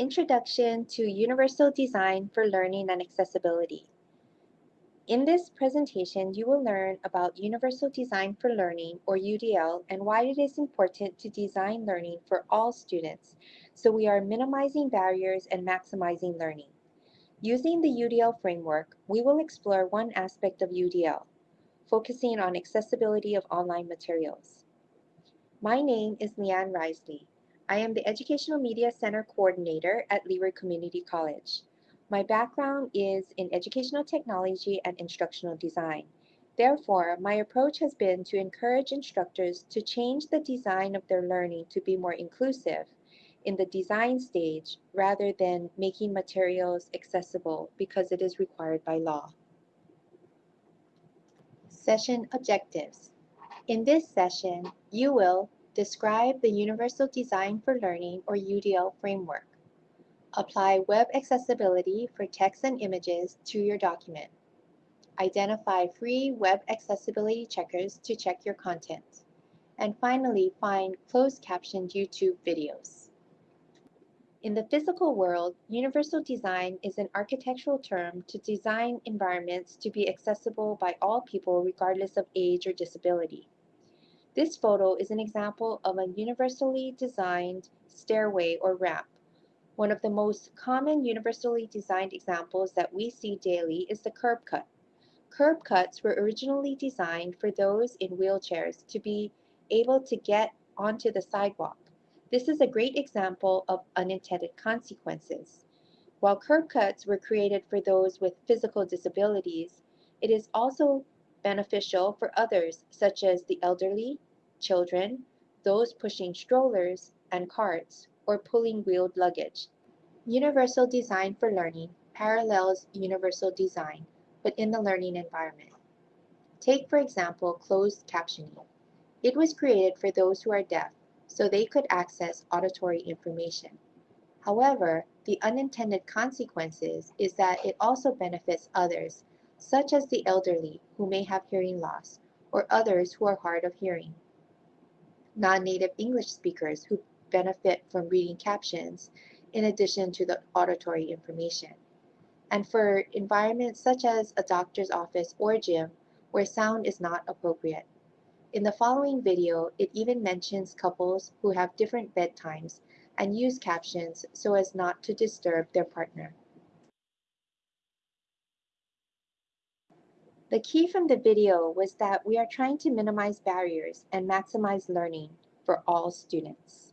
Introduction to Universal Design for Learning and Accessibility. In this presentation, you will learn about Universal Design for Learning, or UDL, and why it is important to design learning for all students, so we are minimizing barriers and maximizing learning. Using the UDL framework, we will explore one aspect of UDL, focusing on accessibility of online materials. My name is Leanne Risley. I am the Educational Media Center Coordinator at Leeward Community College. My background is in educational technology and instructional design. Therefore, my approach has been to encourage instructors to change the design of their learning to be more inclusive in the design stage rather than making materials accessible because it is required by law. Session Objectives In this session, you will Describe the Universal Design for Learning or UDL framework. Apply web accessibility for text and images to your document. Identify free web accessibility checkers to check your content. And finally, find closed captioned YouTube videos. In the physical world, universal design is an architectural term to design environments to be accessible by all people regardless of age or disability. This photo is an example of a universally designed stairway or ramp. One of the most common universally designed examples that we see daily is the curb cut. Curb cuts were originally designed for those in wheelchairs to be able to get onto the sidewalk. This is a great example of unintended consequences. While curb cuts were created for those with physical disabilities, it is also beneficial for others such as the elderly, children, those pushing strollers and carts, or pulling wheeled luggage. Universal Design for Learning parallels universal design, but in the learning environment. Take, for example, closed captioning. It was created for those who are deaf, so they could access auditory information. However, the unintended consequences is that it also benefits others such as the elderly who may have hearing loss, or others who are hard of hearing. Non-native English speakers who benefit from reading captions in addition to the auditory information. And for environments such as a doctor's office or gym where sound is not appropriate. In the following video, it even mentions couples who have different bedtimes and use captions so as not to disturb their partner. The key from the video was that we are trying to minimize barriers and maximize learning for all students.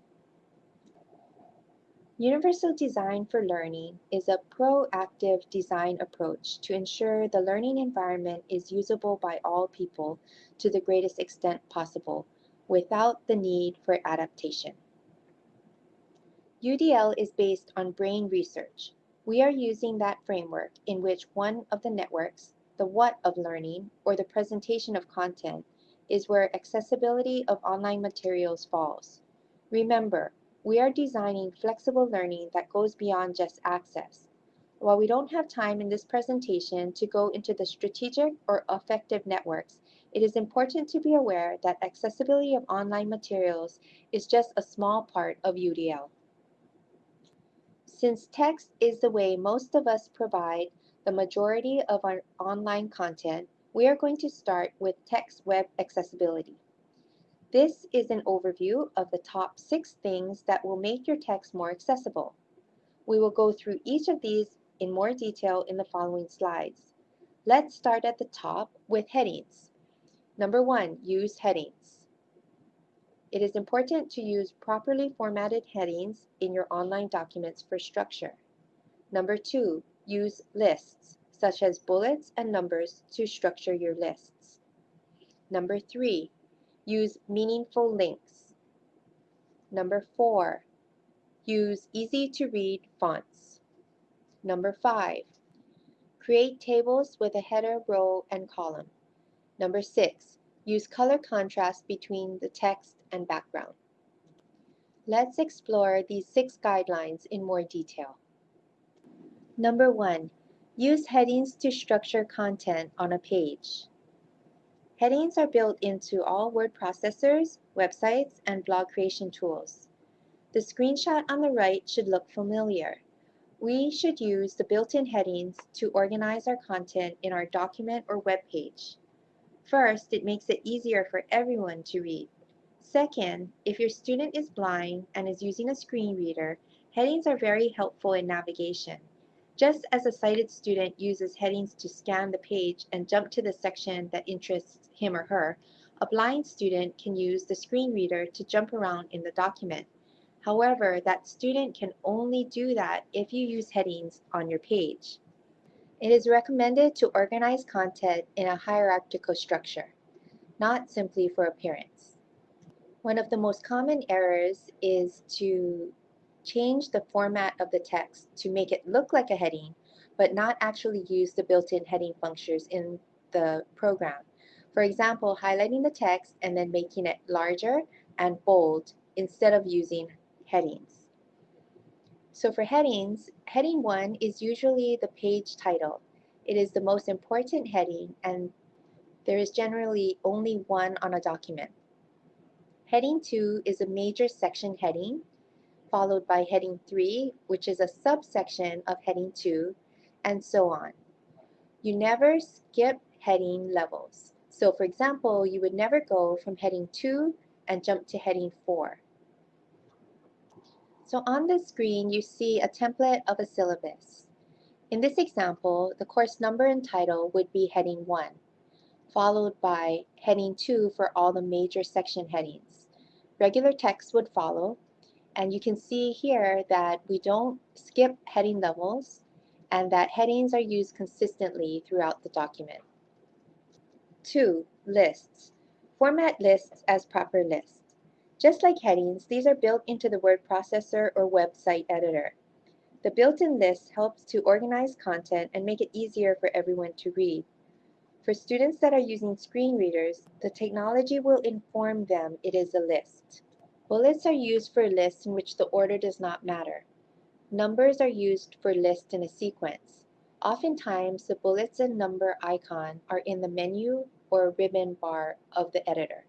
Universal Design for Learning is a proactive design approach to ensure the learning environment is usable by all people to the greatest extent possible without the need for adaptation. UDL is based on brain research. We are using that framework in which one of the networks, the what of learning, or the presentation of content, is where accessibility of online materials falls. Remember, we are designing flexible learning that goes beyond just access. While we don't have time in this presentation to go into the strategic or affective networks, it is important to be aware that accessibility of online materials is just a small part of UDL. Since text is the way most of us provide the majority of our online content, we are going to start with text web accessibility. This is an overview of the top six things that will make your text more accessible. We will go through each of these in more detail in the following slides. Let's start at the top with headings. Number one, use headings. It is important to use properly formatted headings in your online documents for structure. Number two, Use lists, such as bullets and numbers to structure your lists. Number three, use meaningful links. Number four, use easy to read fonts. Number five, create tables with a header, row, and column. Number six, use color contrast between the text and background. Let's explore these six guidelines in more detail. Number one, use headings to structure content on a page. Headings are built into all word processors, websites, and blog creation tools. The screenshot on the right should look familiar. We should use the built-in headings to organize our content in our document or web page. First, it makes it easier for everyone to read. Second, if your student is blind and is using a screen reader, headings are very helpful in navigation. Just as a sighted student uses headings to scan the page and jump to the section that interests him or her, a blind student can use the screen reader to jump around in the document. However, that student can only do that if you use headings on your page. It is recommended to organize content in a hierarchical structure, not simply for appearance. One of the most common errors is to change the format of the text to make it look like a heading, but not actually use the built-in heading functions in the program. For example, highlighting the text and then making it larger and bold instead of using headings. So for headings, heading 1 is usually the page title. It is the most important heading and there is generally only one on a document. Heading 2 is a major section heading, followed by heading 3, which is a subsection of heading 2, and so on. You never skip heading levels. So for example, you would never go from heading 2 and jump to heading 4. So on the screen, you see a template of a syllabus. In this example, the course number and title would be heading 1, followed by heading 2 for all the major section headings. Regular text would follow, and you can see here that we don't skip heading levels and that headings are used consistently throughout the document. 2. Lists. Format lists as proper lists. Just like headings, these are built into the word processor or website editor. The built-in list helps to organize content and make it easier for everyone to read. For students that are using screen readers, the technology will inform them it is a list. Bullets are used for lists in which the order does not matter. Numbers are used for lists in a sequence. Oftentimes, the bullets and number icon are in the menu or ribbon bar of the editor.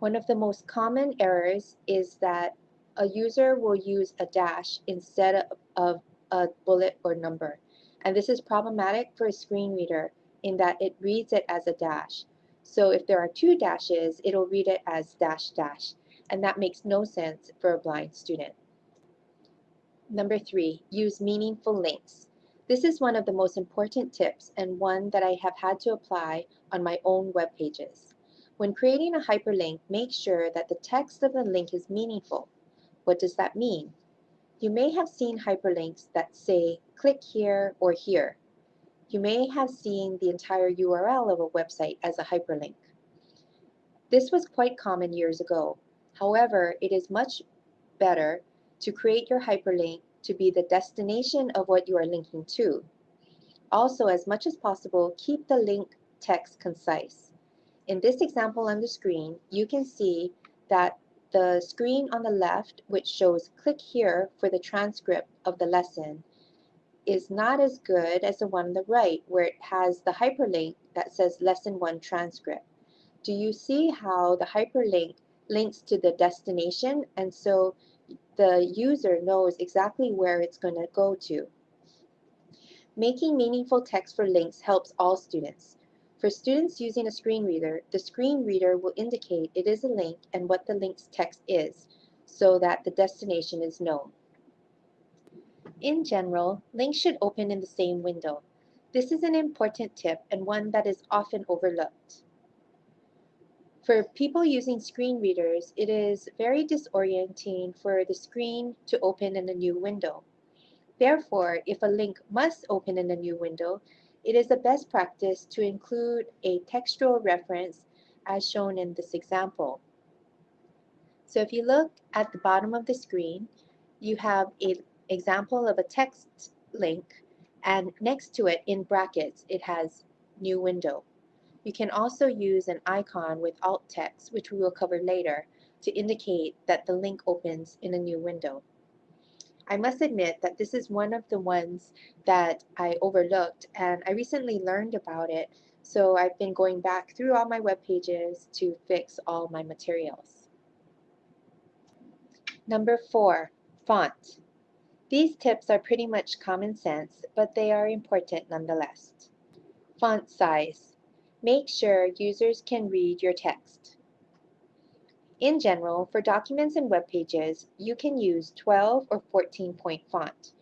One of the most common errors is that a user will use a dash instead of a bullet or number. And this is problematic for a screen reader in that it reads it as a dash. So if there are two dashes, it'll read it as dash dash. And that makes no sense for a blind student. Number three, use meaningful links. This is one of the most important tips and one that I have had to apply on my own web pages. When creating a hyperlink, make sure that the text of the link is meaningful. What does that mean? You may have seen hyperlinks that say, click here or here. You may have seen the entire URL of a website as a hyperlink. This was quite common years ago. However, it is much better to create your hyperlink to be the destination of what you are linking to. Also, as much as possible, keep the link text concise. In this example on the screen, you can see that the screen on the left, which shows click here for the transcript of the lesson, is not as good as the one on the right where it has the hyperlink that says lesson 1 transcript. Do you see how the hyperlink links to the destination and so the user knows exactly where it's going to go to. Making meaningful text for links helps all students. For students using a screen reader, the screen reader will indicate it is a link and what the link's text is, so that the destination is known. In general, links should open in the same window. This is an important tip and one that is often overlooked. For people using screen readers, it is very disorienting for the screen to open in a new window. Therefore, if a link must open in a new window, it is a best practice to include a textual reference as shown in this example. So if you look at the bottom of the screen, you have an example of a text link and next to it in brackets it has new window. You can also use an icon with alt text, which we will cover later, to indicate that the link opens in a new window. I must admit that this is one of the ones that I overlooked and I recently learned about it so I've been going back through all my web pages to fix all my materials. Number four, font. These tips are pretty much common sense, but they are important nonetheless. Font size. Make sure users can read your text. In general, for documents and web pages, you can use 12 or 14 point font.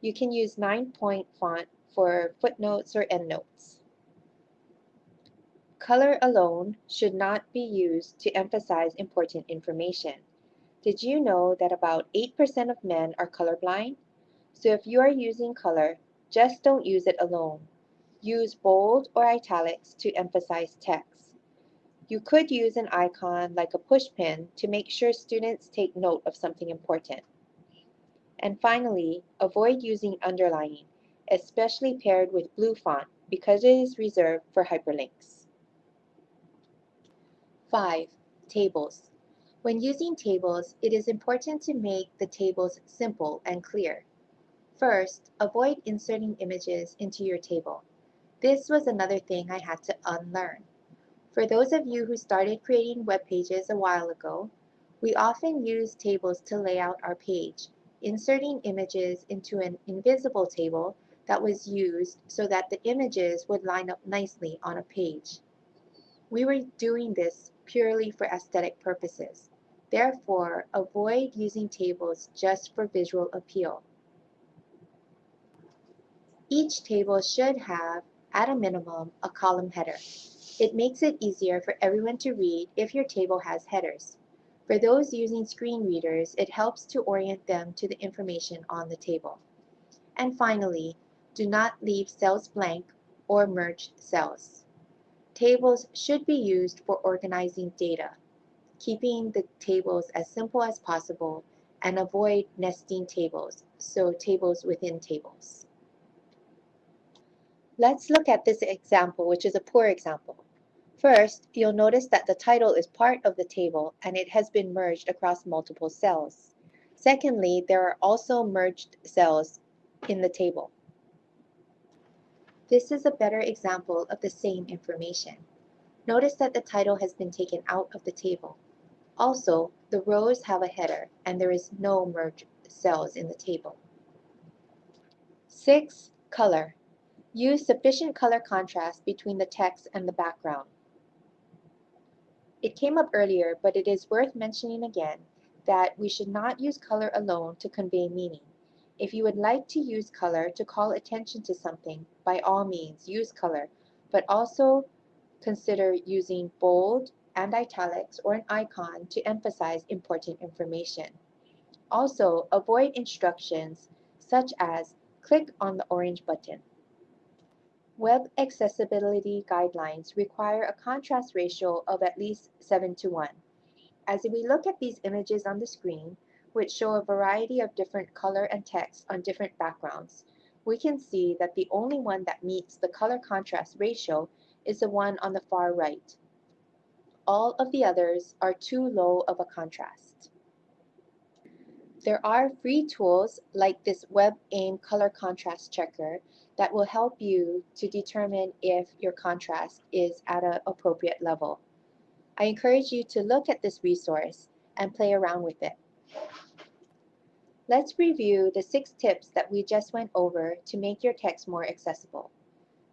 You can use 9 point font for footnotes or endnotes. Color alone should not be used to emphasize important information. Did you know that about 8% of men are colorblind? So if you are using color, just don't use it alone. Use bold or italics to emphasize text. You could use an icon like a pushpin to make sure students take note of something important. And finally, avoid using underlining, especially paired with blue font because it is reserved for hyperlinks. 5. Tables. When using tables, it is important to make the tables simple and clear. First, avoid inserting images into your table. This was another thing I had to unlearn. For those of you who started creating web pages a while ago, we often use tables to lay out our page, inserting images into an invisible table that was used so that the images would line up nicely on a page. We were doing this purely for aesthetic purposes. Therefore, avoid using tables just for visual appeal. Each table should have, at a minimum, a column header. It makes it easier for everyone to read if your table has headers. For those using screen readers, it helps to orient them to the information on the table. And finally, do not leave cells blank or merge cells. Tables should be used for organizing data, keeping the tables as simple as possible and avoid nesting tables, so tables within tables. Let's look at this example, which is a poor example. First, you'll notice that the title is part of the table and it has been merged across multiple cells. Secondly, there are also merged cells in the table. This is a better example of the same information. Notice that the title has been taken out of the table. Also, the rows have a header and there is no merged cells in the table. 6. Color. Use sufficient color contrast between the text and the background. It came up earlier, but it is worth mentioning again that we should not use color alone to convey meaning. If you would like to use color to call attention to something, by all means use color, but also consider using bold and italics or an icon to emphasize important information. Also, avoid instructions such as click on the orange button. Web accessibility guidelines require a contrast ratio of at least 7 to 1. As we look at these images on the screen, which show a variety of different color and text on different backgrounds, we can see that the only one that meets the color contrast ratio is the one on the far right. All of the others are too low of a contrast. There are free tools like this WebAIM color contrast checker that will help you to determine if your contrast is at an appropriate level. I encourage you to look at this resource and play around with it. Let's review the six tips that we just went over to make your text more accessible.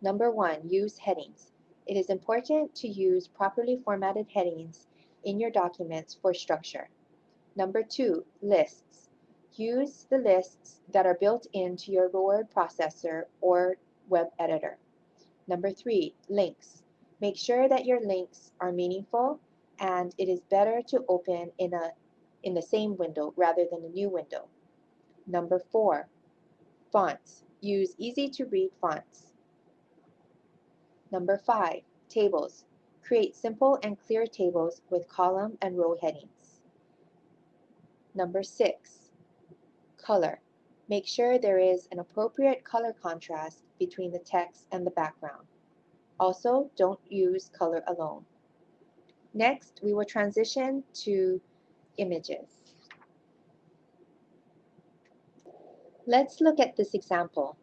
Number one, use headings. It is important to use properly formatted headings in your documents for structure. Number two, lists. Use the lists that are built into your word processor or web editor. Number three, links. Make sure that your links are meaningful and it is better to open in, a, in the same window rather than a new window. Number four, fonts. Use easy to read fonts. Number five, tables. Create simple and clear tables with column and row headings. Number six, color. Make sure there is an appropriate color contrast between the text and the background. Also, don't use color alone. Next, we will transition to images. Let's look at this example.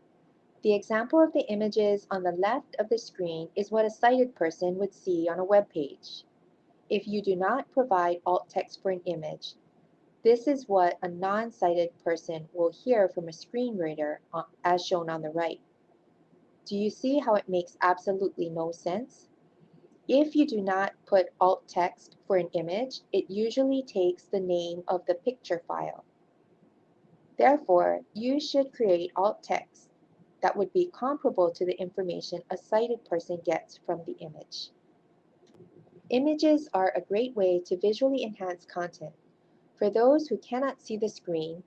The example of the images on the left of the screen is what a sighted person would see on a web page. If you do not provide alt text for an image, This is what a non-sighted person will hear from a screen reader as shown on the right. Do you see how it makes absolutely no sense? If you do not put alt text for an image, it usually takes the name of the picture file. Therefore, you should create alt text that would be comparable to the information a sighted person gets from the image. Images are a great way to visually enhance content. For those who cannot see the screen,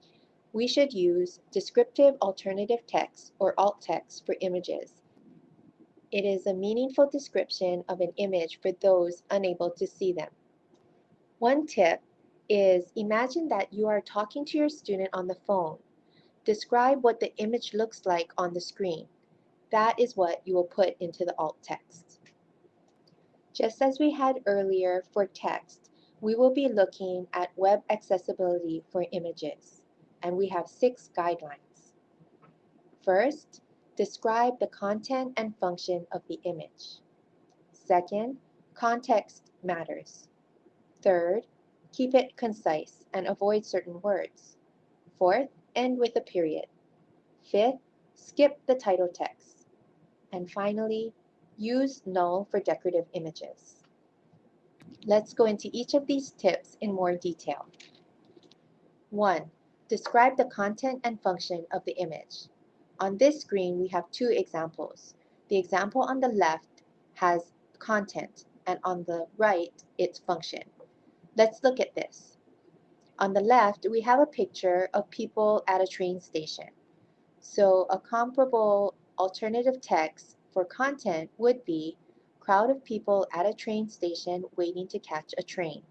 we should use descriptive alternative text or alt text for images. It is a meaningful description of an image for those unable to see them. One tip is imagine that you are talking to your student on the phone. Describe what the image looks like on the screen. That is what you will put into the alt text. Just as we had earlier for text, we will be looking at web accessibility for images, and we have six guidelines. First, describe the content and function of the image. Second, context matters. Third, keep it concise and avoid certain words. Fourth, end with a period. Fifth, skip the title text. And finally, use null for decorative images. Let's go into each of these tips in more detail. 1. Describe the content and function of the image. On this screen, we have two examples. The example on the left has content, and on the right, its function. Let's look at this. On the left, we have a picture of people at a train station. So a comparable alternative text for content would be crowd of people at a train station waiting to catch a train.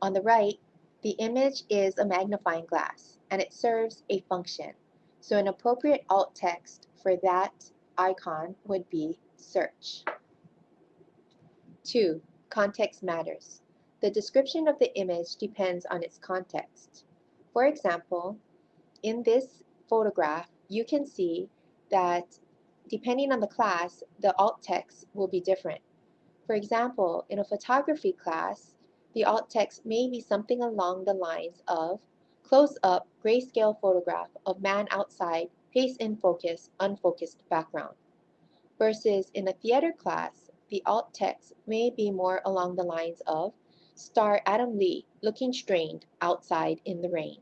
On the right, the image is a magnifying glass and it serves a function. So an appropriate alt text for that icon would be search. 2. Context matters. The description of the image depends on its context. For example, in this photograph, you can see that depending on the class, the alt text will be different. For example, in a photography class, the alt text may be something along the lines of close-up grayscale photograph of man outside, face in focus, unfocused background. Versus in a theater class, the alt text may be more along the lines of star Adam Lee looking strained outside in the rain.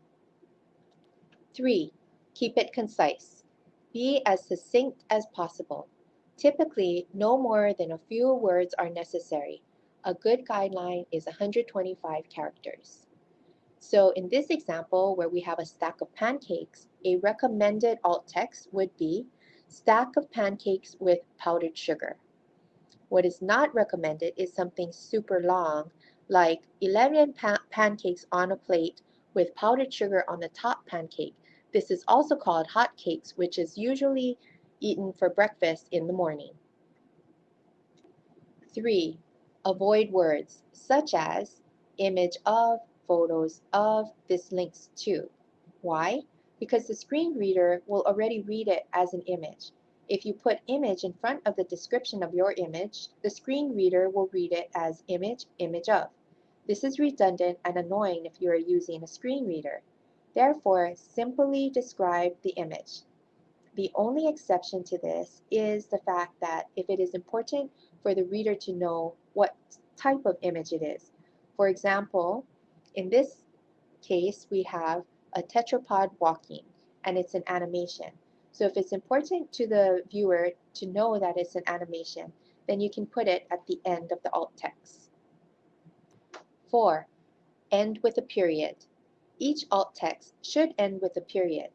3. Keep it concise. Be as succinct as possible. Typically, no more than a few words are necessary. A good guideline is 125 characters. So in this example, where we have a stack of pancakes, a recommended alt text would be stack of pancakes with powdered sugar. What is not recommended is something super long, like 11 pa pancakes on a plate with powdered sugar on the top pancake. This is also called hot cakes, which is usually eaten for breakfast in the morning. 3. Avoid words such as image of, photos of this links to. Why? Because the screen reader will already read it as an image. If you put image in front of the description of your image, the screen reader will read it as image, image of. This is redundant and annoying if you are using a screen reader. Therefore, simply describe the image. The only exception to this is the fact that if it is important for the reader to know what type of image it is. For example, in this case, we have a tetrapod walking, and it's an animation. So if it's important to the viewer to know that it's an animation, then you can put it at the end of the alt text. 4. End with a period. Each alt text should end with a period.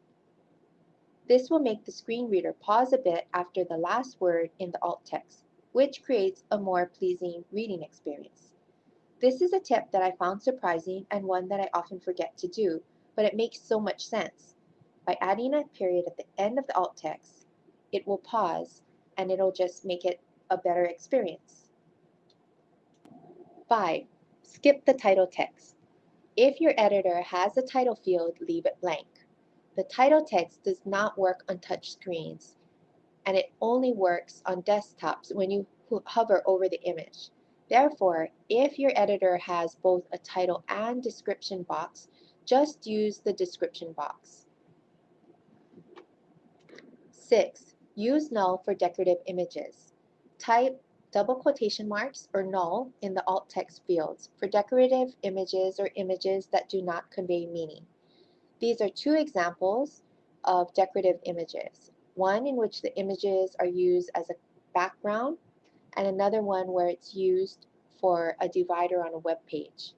This will make the screen reader pause a bit after the last word in the alt text, which creates a more pleasing reading experience. This is a tip that I found surprising and one that I often forget to do, but it makes so much sense. By adding a period at the end of the alt text, it will pause and it'll just make it a better experience. 5. Skip the title text. If your editor has a title field, leave it blank. The title text does not work on touch screens, and it only works on desktops when you hover over the image. Therefore, if your editor has both a title and description box, just use the description box. 6. Use null for decorative images. Type double quotation marks or null in the alt text fields for decorative images or images that do not convey meaning. These are two examples of decorative images. One in which the images are used as a background and another one where it's used for a divider on a web page.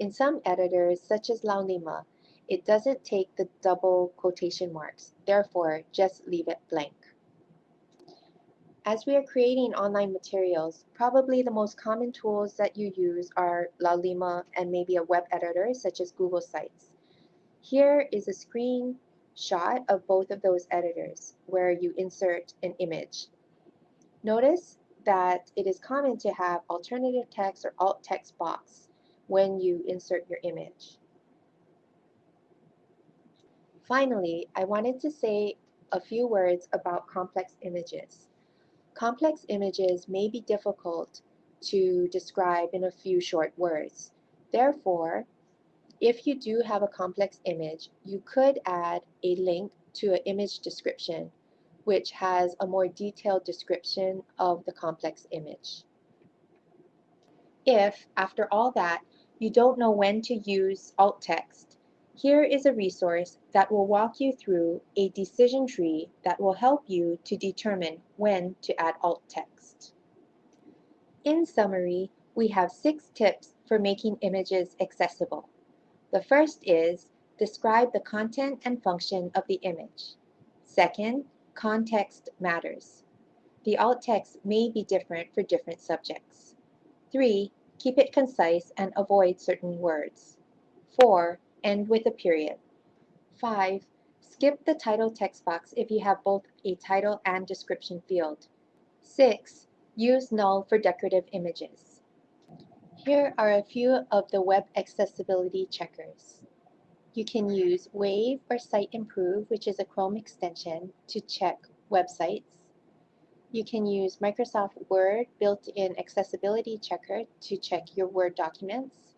In some editors, such as Laulima, it doesn't take the double quotation marks, therefore just leave it blank. As we are creating online materials, probably the most common tools that you use are Laulima and maybe a web editor such as Google Sites. Here is a screenshot of both of those editors where you insert an image. Notice that it is common to have alternative text or alt text box when you insert your image. Finally, I wanted to say a few words about complex images. Complex images may be difficult to describe in a few short words. Therefore, if you do have a complex image, you could add a link to an image description which has a more detailed description of the complex image. If, after all that, you don't know when to use alt text, here is a resource that will walk you through a decision tree that will help you to determine when to add alt text. In summary, we have six tips for making images accessible. The first is describe the content and function of the image. Second, context matters. The alt text may be different for different subjects. 3. Keep it concise and avoid certain words. 4. End with a period. 5. Skip the title text box if you have both a title and description field. 6. Use null for decorative images. Here are a few of the web accessibility checkers. You can use Wave or Siteimprove, which is a Chrome extension, to check websites. You can use Microsoft Word built-in accessibility checker to check your Word documents.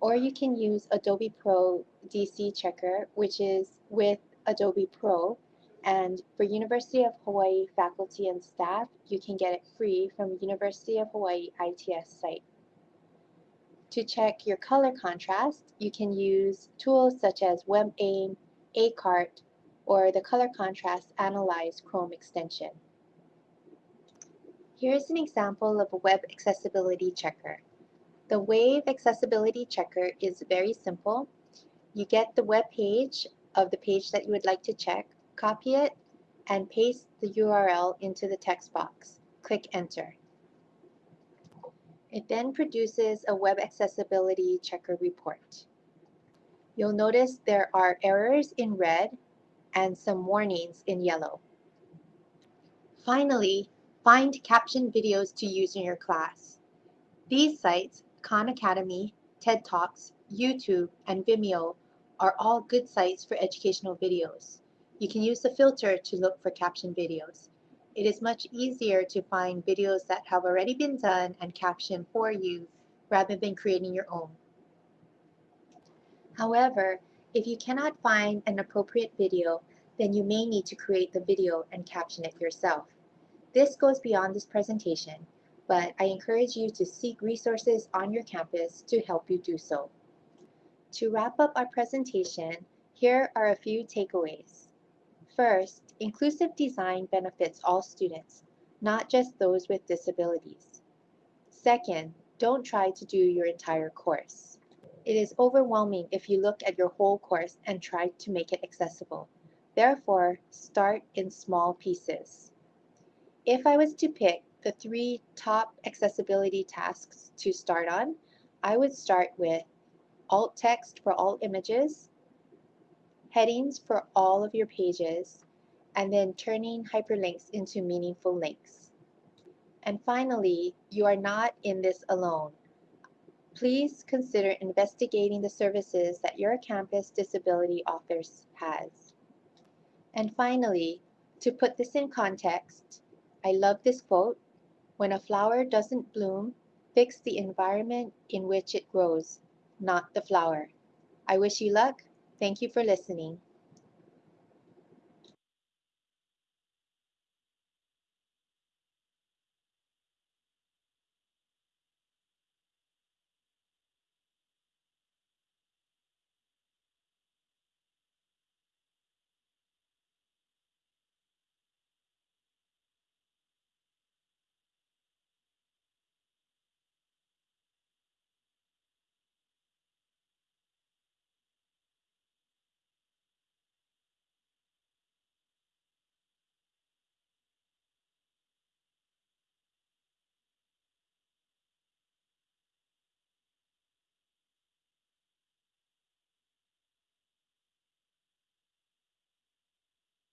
Or you can use Adobe Pro DC checker, which is with Adobe Pro. And for University of Hawaii faculty and staff, you can get it free from University of Hawaii ITS site. To check your color contrast, you can use tools such as WebAIM, ACART, or the Color Contrast Analyze Chrome extension. Here's an example of a web accessibility checker. The Wave Accessibility Checker is very simple. You get the web page of the page that you would like to check, copy it, and paste the URL into the text box. Click Enter. It then produces a web accessibility checker report. You'll notice there are errors in red and some warnings in yellow. Finally, find caption videos to use in your class. These sites, Khan Academy, TED Talks, YouTube, and Vimeo are all good sites for educational videos. You can use the filter to look for caption videos it is much easier to find videos that have already been done and captioned for you rather than creating your own. However, if you cannot find an appropriate video, then you may need to create the video and caption it yourself. This goes beyond this presentation, but I encourage you to seek resources on your campus to help you do so. To wrap up our presentation, here are a few takeaways. First, inclusive design benefits all students, not just those with disabilities. Second, don't try to do your entire course. It is overwhelming if you look at your whole course and try to make it accessible. Therefore, start in small pieces. If I was to pick the three top accessibility tasks to start on, I would start with alt text for all images, headings for all of your pages, and then turning hyperlinks into meaningful links. And finally, you are not in this alone. Please consider investigating the services that your campus disability office has. And finally, to put this in context, I love this quote, when a flower doesn't bloom, Fix the environment in which it grows, not the flower. I wish you luck. Thank you for listening.